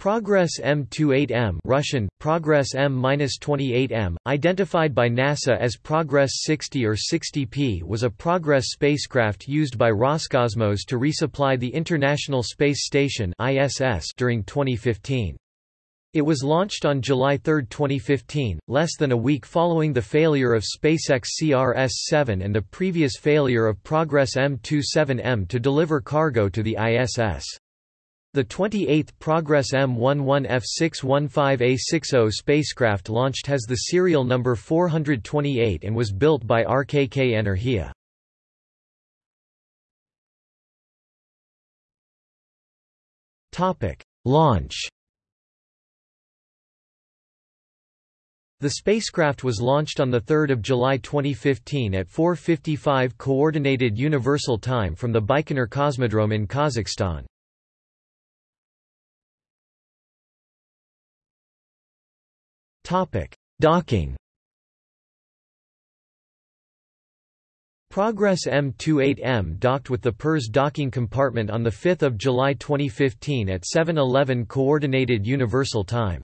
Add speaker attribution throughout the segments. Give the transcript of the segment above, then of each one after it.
Speaker 1: Progress M28M Russian, Progress M-28M, identified by NASA as Progress 60 or 60P was a Progress spacecraft used by Roscosmos to resupply the International Space Station ISS during 2015. It was launched on July 3, 2015, less than a week following the failure of SpaceX CRS-7 and the previous failure of Progress M27M to deliver cargo to the ISS. The 28th Progress M11F615A60 spacecraft launched has the serial number 428 and was built by RKK Energia. Topic: Launch The spacecraft was launched on 3 July 2015 at 4.55 Coordinated Universal Time from the Baikonur Cosmodrome in Kazakhstan. Docking Progress M28M docked with the Pirs docking compartment on 5 July 2015 at 7.11 Coordinated Universal Time.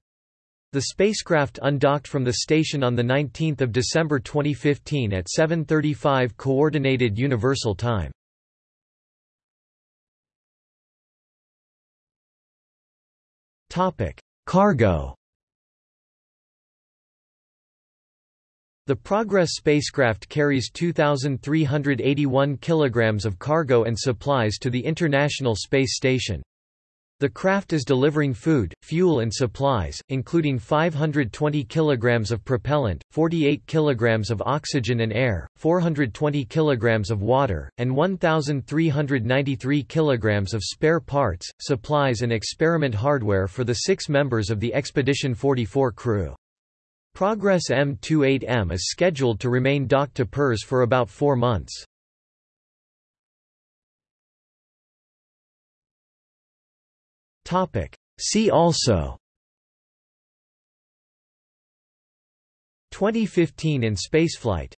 Speaker 1: The spacecraft undocked from the station on 19 December 2015 at 7.35 Coordinated Universal Time. Cargo The Progress spacecraft carries 2,381 kilograms of cargo and supplies to the International Space Station. The craft is delivering food, fuel and supplies, including 520 kilograms of propellant, 48 kilograms of oxygen and air, 420 kilograms of water, and 1,393 kilograms of spare parts, supplies and experiment hardware for the six members of the Expedition 44 crew. Progress M28M is scheduled to remain docked to Pirs for about four months. See also. 2015 in spaceflight